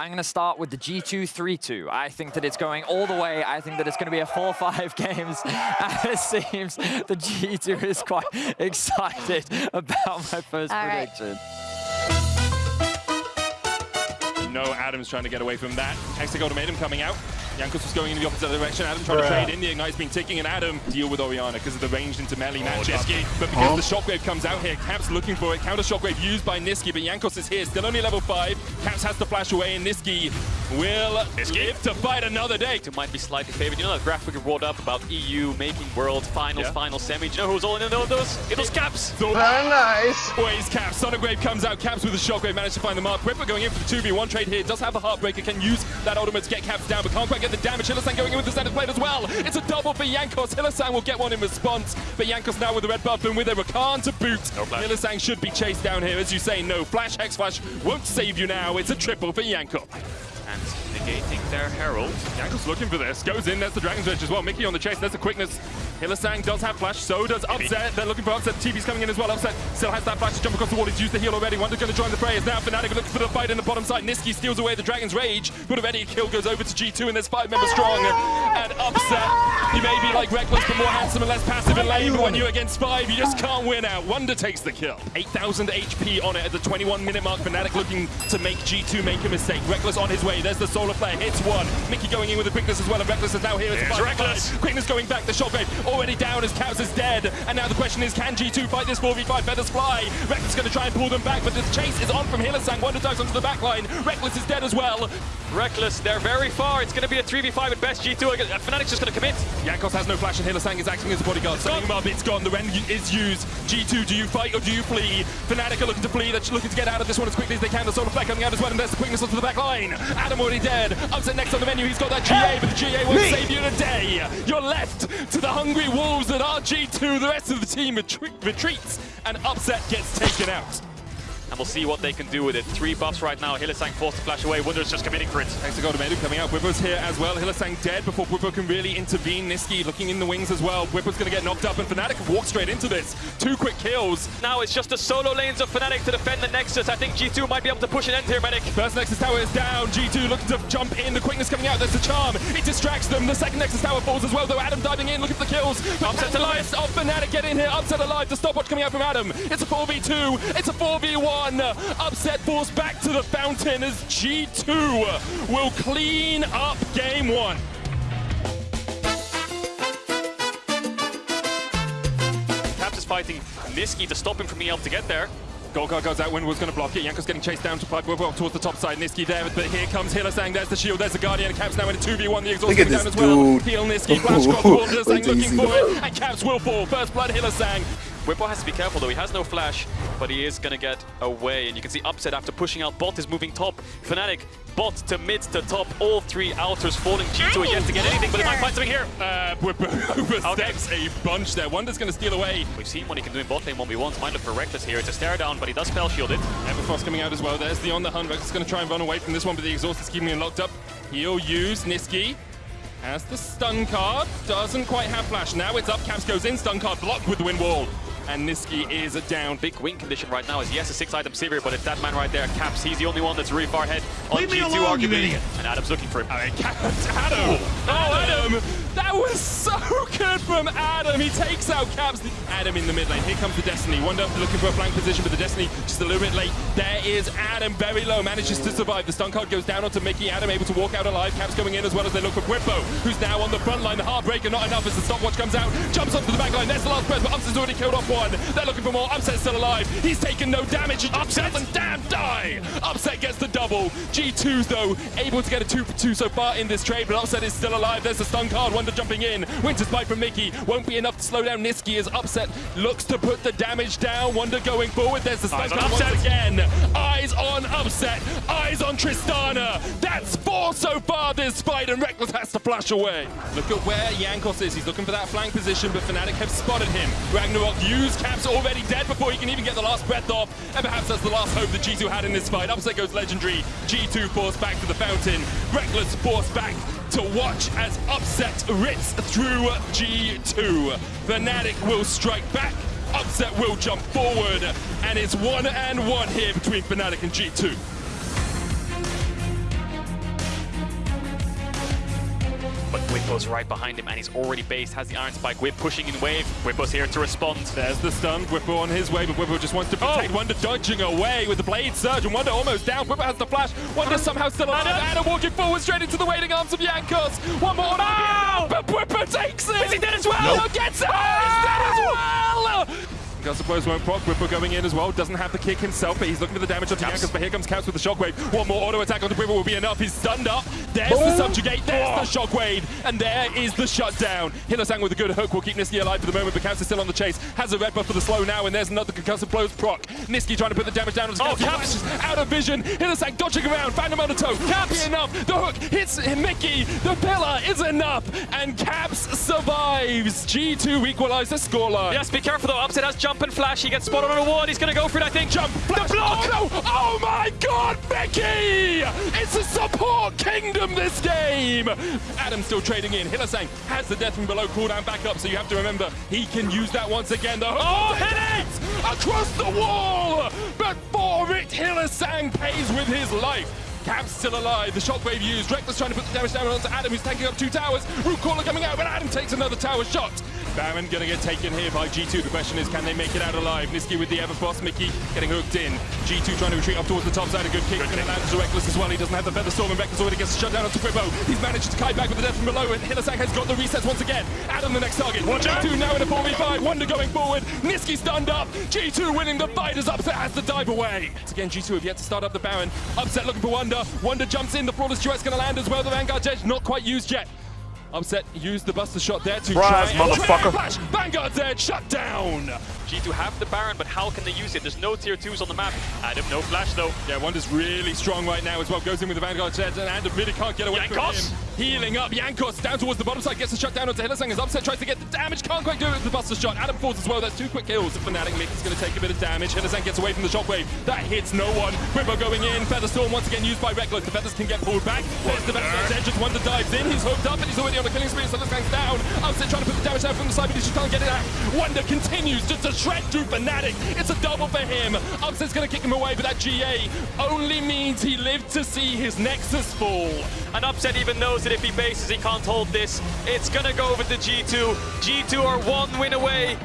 I'm going to start with the G2-3-2. I think that it's going all the way. I think that it's going to be a 4-5 games. And it seems the G2 is quite excited about my first All prediction. No, Adam's trying to get away from that. Hextech Ultimatum coming out. Jankos was going in the opposite direction. Adam trying to trade in. The Ignite's been ticking, and Adam deal with Orianna because of the range into melee matchup. But because the Shockwave comes out here, Caps looking for it. Counter Shockwave used by Nisqy, but Jankos is here. Still only level 5. Caps has to flash away, and Nisqy will live to fight another day. It might be slightly favored. You know that graphic we brought up about EU making world finals, Yeah. final semi. Do you know who's all in those? It was Caps. So Very nice. Always Caps. Sonic Wave comes out. Caps with a Shockwave managed to find the mark. Ripper going in for the 2v1 trade here. Does have a Heartbreaker. Can use that ultimate to get Caps down, but can't quite get the damage. Hylissang going in with the standard plate as well. It's a double for Jankos. Hylissang will get one in response, but Jankos now with the red buff and with a Rakan to boot. No flash. Hylissang should be chased down here. As you say, no flash. Hex Flash won't save you now. It's a triple for Yanko. And negating their Herald. Jankos looking for this. Goes in. There's the Dragon's Edge as well. Mikyx on the chase. There's the quickness. Hylissang does have flash. So does Upset. They're looking for Upset. TV's coming in as well. Upset still has that flash to jump across the wall. He's used the heal already. Wunder's going to join the prayers now. Fnatic looking for the fight in the bottom side. Nisqy steals away the Dragon's Rage. But already a kill goes over to G2 and there's five members strong. And Upset, you may be like Rekkles but more handsome and less passive in lane. But when you're against five, you just can't win out. Wonder takes the kill. 8,000 HP on it at the 21 minute mark. Fnatic looking to make G2 make a mistake. Rekkles on his way. There's the solar flare. Hits one. Mikyx going in with the quickness as well. And Rekkles is now here. It's five Rekkles. five. Quickness going back. The shockwave already down as Caps is dead. And now the question is, can G2 fight this 4v5? Feathers fly. Rekkles is going to try and pull them back, but the chase is on from Hylissang. Wunder dives onto the back line. Rekkles is dead as well. Rekkles, they're very far. It's going to be a 3v5 at best. G2, uh, Fnatic's just going to commit. Jankos has no flash and Hylissang is acting as a bodyguard. Setting him up, it's gone. The Ren is used. G2, do you fight or do you flee? Fnatic are looking to flee. They're looking to get out of this one as quickly as they can. The solar flare coming out as well, and there's the quickness onto the back line. Adam already dead. Upset next on the menu. He's got that GA, but the GA won't save you today. You're left to the hungry wolves that are G2. The rest of the team retreats, and Upset gets taken out. And we'll see what they can do with it. Three buffs right now. Hylissang forced to flash away. Wunder's just committing for it. Hexagol Medu coming out. Bwipo's here as well. Hylissang dead before Bwipo can really intervene. Nisqy looking in the wings as well. Bwipo's going to get knocked up, and Fnatic have walked straight into this. Two quick kills. Now it's just the solo lanes of Fnatic to defend the Nexus. I think G2 might be able to push an end here, Medic. First Nexus Tower is down. G2 looking to jump in. The quickness coming out. There's the charm. It distracts them. The second Nexus Tower falls as well, though. Adam diving in, looking for the kills. But Upset alive. Of Fnatic get in here. Upset alive. The stopwatch coming out from Adam. It's a 4v2. It's a 4v1. Uh, upset falls back to the fountain as G2 uh, will clean up game one. Caps is fighting Nisqy to stop him from being able to get there. Golgar goes out, Windward's going to block it. Jankos getting chased down to pipe well, towards the top side. Nisqy there, but here comes Hylissang. There's the shield, there's the Guardian. Caps now in a 2v1. The exhaust Look down this as well. dude. Heal Nisqy, flash across the wall. Hylissang Wait till you looking for it. And Caps will fall. First blood, Hylissang. Bwipo has to be careful though, he has no flash, but he is gonna get away. And you can see Upset after pushing out Bot is moving top. Fnatic, Bot to mid to top, all three outers falling. G2 yet to get anything, but he might find something here. Uh, Bwipo oversteps a bunch there. Wunder's going to steal away. We've seen what he can do in bot lane 1v1s. Might look for Rekkles here. It's a stare down, but he does spell shield it. Everfrost coming out as well. There's the on the hunt. Rex is going to try and run away from this one, but the exhaust is keeping him locked up. He'll use Nisqy. Has the stun card. Doesn't quite have flash. Now it's up. Caps goes in. Stun card blocked with the wind wall. And Nisqy is down. Big win condition right now is yes, a six item Sivir, but it's that man right there, Caps. He's the only one that's really far ahead on Leave me G2 alone, arguably. And Adam's looking for him. I mean, Caps, Adam! Oh, Adam! That was so good from Adam. He takes out Caps. Adam in the mid lane. Here comes the Destiny. Wunder looking for a flank position, but the Destiny just a little bit late. There is Adam, very low, manages to survive. The stun card goes down onto Mikyx. Adam able to walk out alive. Caps coming in as well as they look for Bwipo, who's now on the front line. The Heartbreaker not enough as the stopwatch comes out. Jumps onto the back line. There's the last press, but Upset's already killed off one. They're looking for more. Upset's still alive. He's taken no damage. Upset and damn die. Upset gets the double. G2's though able to get a two for two so far in this trade, but Upset is still alive. There's the stun card. Wunder jumping in. Winter's bite from Mikyx won't be enough to slow down Nisqy is Upset looks to put the damage down. Wunder going forward. There's the stun Eyes card Upset. once again. Eyes on Upset. Eyes on Tristana. That's four so far this fight, and Rekkles has to flash away. Look at where Jankos is. He's looking for that flank position, but Fnatic have spotted him. Ragnarok used Caps already dead before he can even get the last breath off, and perhaps that's the last hope that G2 had in this fight. Upset goes legendary. G2 forced back to the fountain. Rekkles forced back to watch as Upset rips through G2. Fnatic will strike back. Upset will jump forward, and it's one and one here between Fnatic and G2. Bwipo's right behind him, and he's already based, has the Iron Spike Whip pushing in wave. Bwipo's here to respond. There's the stun. Bwipo on his way, but Bwipo just wants to protect Oh. Wunder dodging away with the Blade Surge, and Wunder almost down. Bwipo has the flash. Wunder somehow still alive. Adam walking forward straight into the waiting arms of Jankos. One more. Oh. But Bwipo takes it. Is he dead as well? No, gets it. Oh, he's dead as well. I suppose won't proc. Bwipo going in as well. Doesn't have the kick himself, but he's looking for the damage on Caps. Jankos. But here comes Caps with the shockwave. One more auto attack onto Bwipo will be enough. He's stunned up. There's the subjugate. There's the shockwave. And there is the shutdown. Hylissang with a good hook will keep Nisqy alive for the moment, but Caps is still on the chase. Has a red buff for the slow now, and there's another concussive blows proc. Nisqy trying to put the damage down on Oh, Caps. is Out of vision. Hylissang dodging around. Found him on the toe. Caps enough. The hook hits Mikyx. The pillar is enough. And Caps survives. G2 equalize the scoreline. Yes, be careful though. Upset has jump and flash. He gets spotted on a wall. He's going to go for it, I think. Jump. Flash. The block. Oh no! Oh my god, Mikyx! It's a support kingdom this game! Adam still trading in. Hylissang has the death from below cooldown back up, so you have to remember he can use that once again. The oh, hit it! Across the wall! But for it, Hylissang pays with his life. Caps still alive, the shockwave used. Rekkles trying to put the damage down onto Adam, who's tanking up two towers. Root caller coming out, but Adam takes another tower shot. Baron gonna get taken here by G2. The question is, can they make it out alive? Nisqy with the Everfrost, Mikyx getting hooked in. G2 trying to retreat up towards the top side. A good kick. Gonna land to Rekkles as well. He doesn't have the Feather Storm, and Rekkles already gets shut down onto Bwipo. He's managed to kite back with the death from below, and Hylissang has got the resets once again. Adam the next target. G2 now in a 4v5. Wunder going forward. Nisqy stunned up. G2 winning the fight as Upset has to dive away. Once again, G2 have yet to start up the Baron. Upset looking for Wunder. Wunder jumps in. The Flawless duet's gonna land as well. The Vanguard edge not quite used yet. Upset used the Buster shot there to Surprise, try motherfucker. Vanguard's edge shut down. G2 have the Baron, but how can they use it? There's no tier 2s on the map. Adam, no flash though. Yeah, Wunder's really strong right now as well. Goes in with the Vanguard edge and Adam really can't get away Jankos? from him. Healing up. Jankos down towards the bottom side. Gets the shut down onto Hylissang as Upset tries to get the damage. Can't quite do it with the Buster shot. Adam falls as well. That's two quick kills. The Fnatic Mick is going to take a bit of damage. Hylissang gets away from the shockwave. That hits no one. Bwipo going in. Featherstorm once again used by Rekkles. The Feathers can get pulled back. There's the Vanguard's edge as Wunder dives in. He's hooked up and he's already on a killing spree. So Hylissang's down. Upset trying to put the damage down from the side, but he just can't get it out. Wunder continues just to shred through Fnatic. It's a double for him. Upset's going to kick him away, but that GA only means he lived to see his Nexus fall. And Upset even knows that if he bases, he can't hold this. It's gonna go over the G2. G2 are one win away.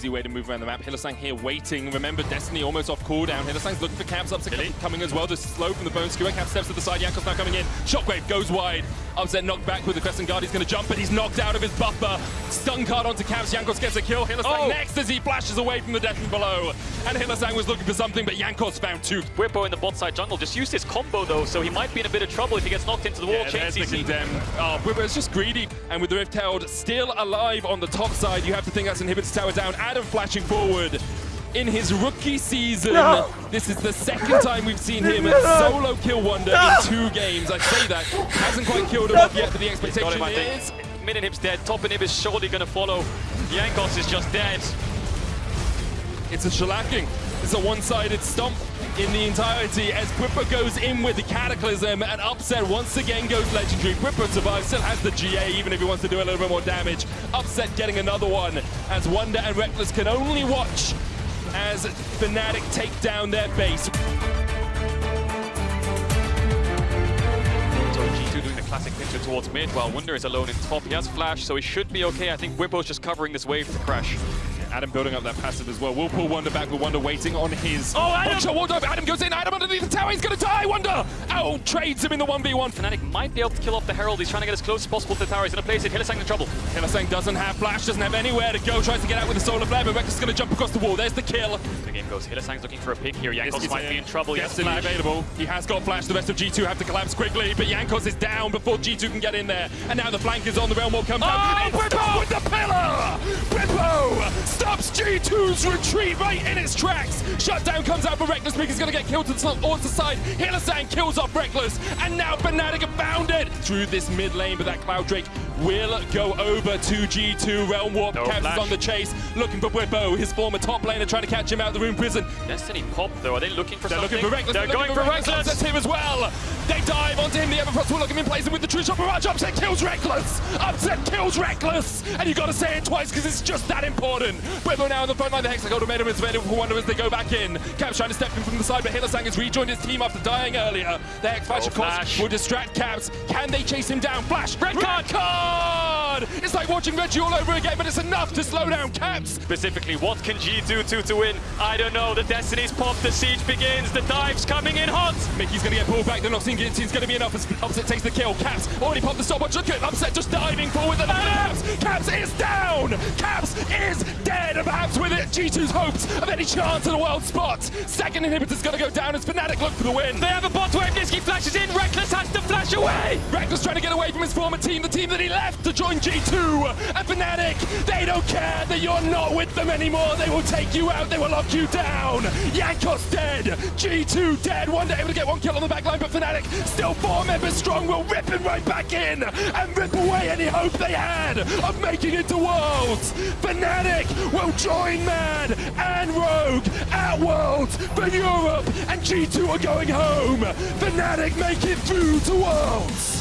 Easy way to move around the map. Hylissang here waiting. Remember, Destiny almost off cooldown. Hylissang's looking for Caps. Upset Really? coming as well. The slow from the bone skewer. Cap steps to the side. Jankos now coming in. Shockwave goes wide. Upset knocked back with the Crescent Guard. He's going to jump, but he's knocked out of his buffer. Stun card onto Caps. Jankos gets a kill. Hylissang Oh. next as he flashes away from the death from below. And Hylissang was looking for something, but Jankos found two. Bwipo in the bot side jungle just used his combo though, so he might be in a bit of trouble if he gets knocked into the wall. Yeah, Chain there's the. Oh, Bwipo is just greedy. And with the Rift Herald still alive on the top side, you have to think that's inhibits tower down. Adam flashing forward. In his rookie season, No. this is the second time we've seen him solo kill Wunder in two games. I say that. Hasn't quite killed him off yet, but the Got expectation him, I is... think. Mid inhib's dead. Top and inhib is surely gonna follow. Jankos is just dead. It's a shellacking. It's a one-sided stomp in the entirety as Bwipo goes in with the Cataclysm and Upset once again goes legendary. Bwipo survives, still has the GA even if he wants to do a little bit more damage. Upset getting another one as Wunder and Rekkles can only watch as Fnatic take down their base. So G2 doing the classic pincher towards mid while Wunder is alone in top. He has flash, so he should be okay. I think Bwipo's just covering this wave to crash. Adam building up that passive as well. We'll pull Wunder back with Wunder waiting on his... Oh, Adam! Shot. Adam goes in. Adam underneath the tower. He's going to die. Wunder out trades him in the 1v1. Fnatic might be able to kill off the Herald. He's trying to get as close as possible to the tower. He's gonna place it. Hylissang in trouble. Hylissang doesn't have flash, doesn't have anywhere to go. Tries to get out with the solar flare, but Rekkles is going to jump across the wall. There's the kill. The game goes. Hylissang's looking for a pick here. Jankos might be in trouble. Yes, Destiny flash. available. He has got flash. The rest of G2 have to collapse quickly, but Jankos is down before G2 can get in there. And now the flank is on. The Realm Wall comes Oh, out. It's Bwipo! with the pillar! Bwipo stops G2's retreat right in its tracks. Shutdown comes out for Rekkles because he's going to get killed to the towards the side. Hylissang kills off Rekkles, and now Fnatic have found it through this mid lane, but that Cloud Drake will go over to G2. Realm Warp No Caps on the chase, looking for Bwipo, his former top laner, trying to catch him out of the Rune Prison. Destiny pop though. Are they looking for They're something? looking for Rekkles. They're looking going for Rekkles. Rekkles. Upset's him as well. They dive onto him. The Everfrost will look him in place and with the True Shot Barrage. Upset kills Rekkles. Upset kills Rekkles. And you got to say it twice because it's just that important. Bwipo now on the front line. The Hextech Ultimatum is available for Wunder as they go back in. Cap's trying to step in from the side, but Hylissang has rejoined his team after dying earlier. The X Flash, Oh, of course, will distract Caps. Can they chase him down? Flash, Red card. card! It's like watching Reggie all over again, but it's enough to slow down Caps. Specifically, what can G2 do to to win? I don't know. The Destiny's pop, the siege begins, the dive's coming in hot. Mikyx's going to get pulled back. The Noxian Guillotine's going to be enough as Upset takes the kill. Caps already popped the stopwatch. Look at Upset just diving forward. And Caps! Caps is down! Caps is dead! And perhaps with it, G2's hopes of any chance at a world spot. Second inhibitor's going to go down as Fnatic look for the win. They have a bot wave. Nisqy flashes in. Rekkles has to flash away. Rekkles trying to get away from his former team, the team that he left to join G2. And Fnatic, they don't care that you're not with them anymore. They will take you out. They will lock you down. Jankos dead. G2 dead. One day able to get one kill on the back line, but Fnatic still four members strong. Will rip him right back in and rip away any hope they had of making it to Worlds. Fnatic will join MAD and Rogue at Worlds for Europe, and G2 are going home. Fnatic make it through to Worlds.